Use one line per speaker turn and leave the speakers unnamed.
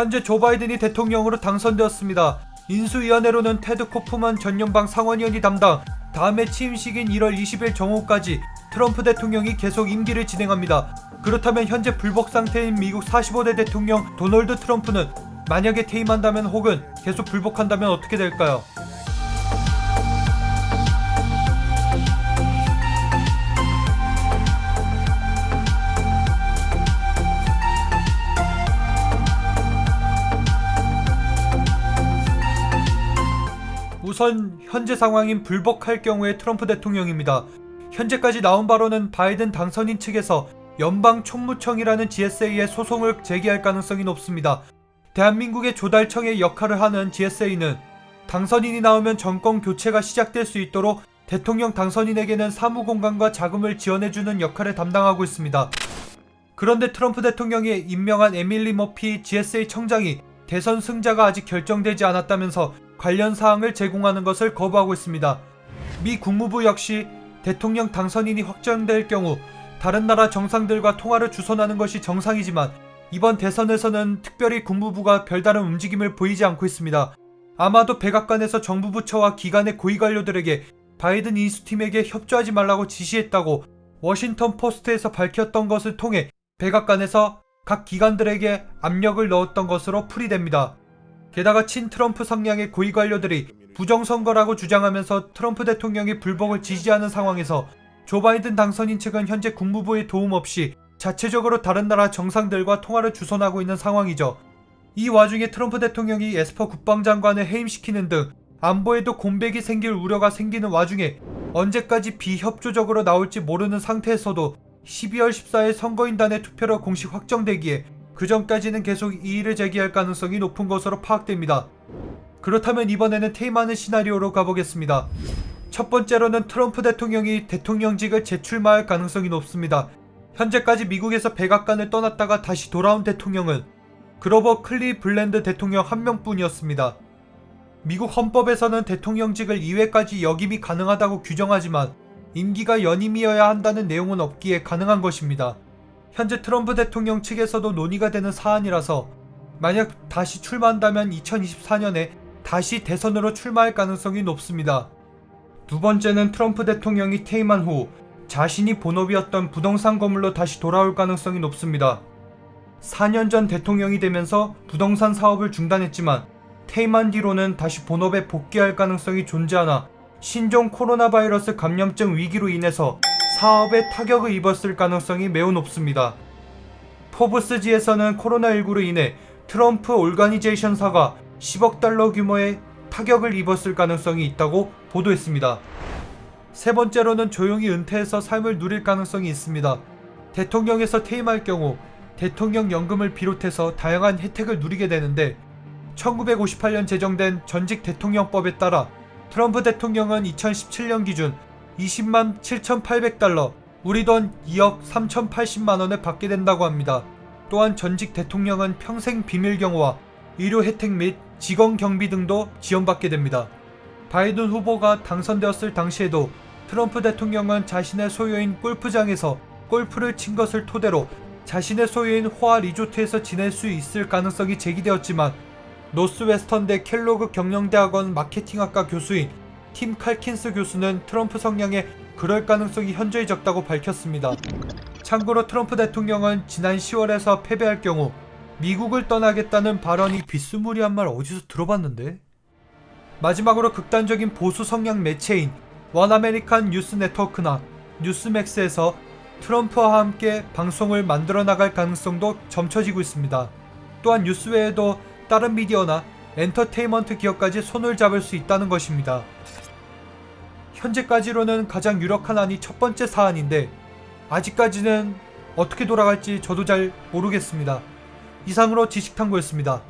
현재 조 바이든이 대통령으로 당선되었습니다. 인수위원회로는 테드 코프만 전 연방 상원의원이 담당, 다음에 취임식인 1월 20일 정오까지 트럼프 대통령이 계속 임기를 진행합니다. 그렇다면 현재 불복 상태인 미국 45대 대통령 도널드 트럼프는 만약에 퇴임한다면 혹은 계속 불복한다면 어떻게 될까요? 우선 현재 상황인 불복할 경우의 트럼프 대통령입니다. 현재까지 나온 바로는 바이든 당선인 측에서 연방 총무청이라는 GSA에 소송을 제기할 가능성이 높습니다. 대한민국의 조달청의 역할을 하는 GSA는 당선인이 나오면 정권 교체가 시작될 수 있도록 대통령 당선인에게는 사무 공간과 자금을 지원해주는 역할을 담당하고 있습니다. 그런데 트럼프 대통령이 임명한 에밀리 머피 GSA 청장이 대선 승자가 아직 결정되지 않았다면서 관련 사항을 제공하는 것을 거부하고 있습니다. 미 국무부 역시 대통령 당선인이 확정될 경우 다른 나라 정상들과 통화를 주선하는 것이 정상이지만 이번 대선에서는 특별히 국무부가 별다른 움직임을 보이지 않고 있습니다. 아마도 백악관에서 정부 부처와 기관의 고위 관료들에게 바이든 인수팀에게 협조하지 말라고 지시했다고 워싱턴 포스트에서 밝혔던 것을 통해 백악관에서 각 기관들에게 압력을 넣었던 것으로 풀이됩니다. 게다가 친 트럼프 성향의 고위 관료들이 부정선거라고 주장하면서 트럼프 대통령이 불복을 지지하는 상황에서 조 바이든 당선인 측은 현재 국무부의 도움 없이 자체적으로 다른 나라 정상들과 통화를 주선하고 있는 상황이죠. 이 와중에 트럼프 대통령이 에스퍼 국방장관을 해임시키는 등 안보에도 공백이 생길 우려가 생기는 와중에 언제까지 비협조적으로 나올지 모르는 상태에서도 12월 14일 선거인단의 투표로 공식 확정되기에 그 전까지는 계속 이의를 제기할 가능성이 높은 것으로 파악됩니다. 그렇다면 이번에는 퇴임하는 시나리오로 가보겠습니다. 첫 번째로는 트럼프 대통령이 대통령직을 재출마할 가능성이 높습니다. 현재까지 미국에서 백악관을 떠났다가 다시 돌아온 대통령은 그로버 클리 블랜드 대통령 한 명뿐이었습니다. 미국 헌법에서는 대통령직을 2회까지 역임이 가능하다고 규정하지만 임기가 연임이어야 한다는 내용은 없기에 가능한 것입니다. 현재 트럼프 대통령 측에서도 논의가 되는 사안이라서 만약 다시 출마한다면 2024년에 다시 대선으로 출마할 가능성이 높습니다. 두 번째는 트럼프 대통령이 퇴임한 후 자신이 본업이었던 부동산 건물로 다시 돌아올 가능성이 높습니다. 4년 전 대통령이 되면서 부동산 사업을 중단했지만 퇴임한 뒤로는 다시 본업에 복귀할 가능성이 존재하나 신종 코로나 바이러스 감염증 위기로 인해서 사업에 타격을 입었을 가능성이 매우 높습니다. 포브스지에서는 코로나19로 인해 트럼프 올가니제이션사가 10억 달러 규모의 타격을 입었을 가능성이 있다고 보도했습니다. 세 번째로는 조용히 은퇴해서 삶을 누릴 가능성이 있습니다. 대통령에서 퇴임할 경우 대통령 연금을 비롯해서 다양한 혜택을 누리게 되는데 1958년 제정된 전직 대통령법에 따라 트럼프 대통령은 2017년 기준 20만 7,800달러, 우리 돈 2억 3,080만원을 받게 된다고 합니다. 또한 전직 대통령은 평생 비밀 경호와 의료 혜택 및 직원 경비 등도 지원받게 됩니다. 바이든 후보가 당선되었을 당시에도 트럼프 대통령은 자신의 소유인 골프장에서 골프를 친 것을 토대로 자신의 소유인 호화 리조트에서 지낼 수 있을 가능성이 제기되었지만 노스웨스턴대 켈로그 경영대학원 마케팅학과 교수인 팀 칼킨스 교수는 트럼프 성향에 그럴 가능성이 현저히 적다고 밝혔습니다. 참고로 트럼프 대통령은 지난 10월에서 패배할 경우 미국을 떠나겠다는 발언이 비스무리한 말 어디서 들어봤는데? 마지막으로 극단적인 보수 성향 매체인 원아메리칸 뉴스 네트워크나 뉴스맥스에서 트럼프와 함께 방송을 만들어 나갈 가능성도 점쳐지고 있습니다. 또한 뉴스 외에도 다른 미디어나 엔터테인먼트 기업까지 손을 잡을 수 있다는 것입니다. 현재까지로는 가장 유력한 안이 첫 번째 사안인데 아직까지는 어떻게 돌아갈지 저도 잘 모르겠습니다. 이상으로 지식탐구였습니다.